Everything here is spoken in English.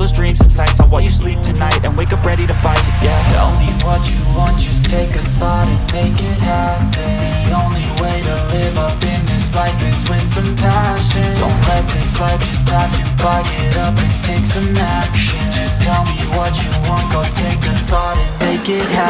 those dreams and sights on while you sleep tonight And wake up ready to fight, yeah. Tell me what you want, just take a thought and make it happen. The only way to live up in this life is with some passion. Don't let this life just pass you by, get up and take some action. Just tell me what you want, go take a thought and make it happen